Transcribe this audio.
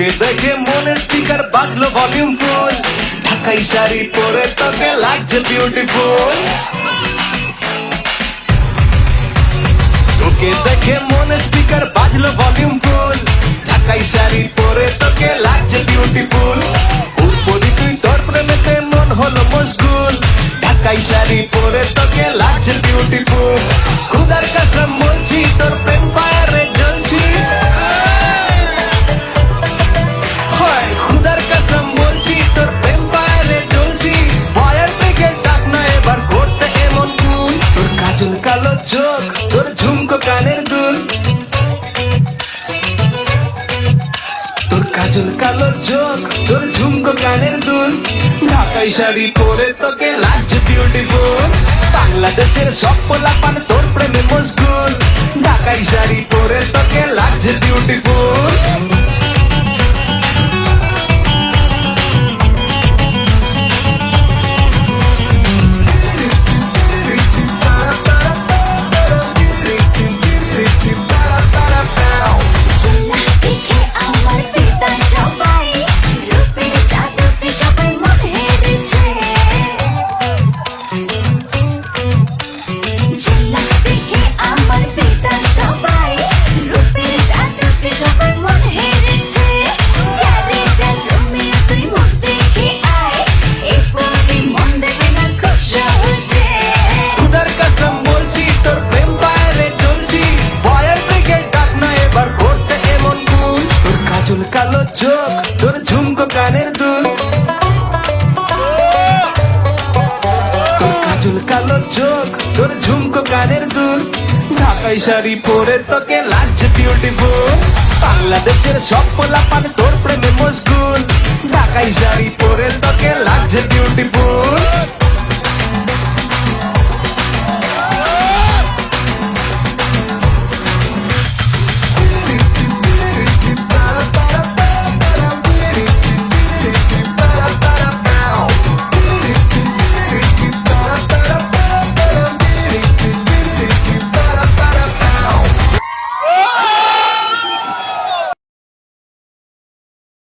তোকে দেখে মনের স্পিকার বাজলো ভলিউম ফুল। ঢাকাই শাড়ি পরে তোকে লাগছে বিউটিফুল তোকে দেখে মনের স্পিকার বাজলো ভলিউম ফুল। ঢাকাই শাড়ি পরে তোকে লাগছে বিউটিফুল উপরি তুই তোর প্রেমেতে মন হলো মশগুল। ঢাকাই শাড়ি পরে তোকে লাগছে বিউটিফুল খুদার কাসম বলছি, তোর প্রেম চোখ, তোর ঝুমকো কানের দুল। তোর কাজল কালো চোখ, তোর ঝুমকো কানের দুল। ঢাকাই শাড়ি পরে তোকে লাগছে বিউটিফুল বাংলাদেশের সব পোলাপান তোর প্রেমে মশগুল। ঢাকাই শাড়ি পরে তোকে লাগছে কাজল কালো চোখ, তোর ঝুমকো কানের দুল। চুল কালো চোখ, তোর ঝুমকো কানের দুল। ঢাকাই শাড়ি পরে তোকে লাগছে বিউটিফুল বাংলাদেশের সব পোলাপান তোর প্রেমে মশগুল। ঢাকাই শাড়ি পরে তোকে লাগছে বিউটিফুল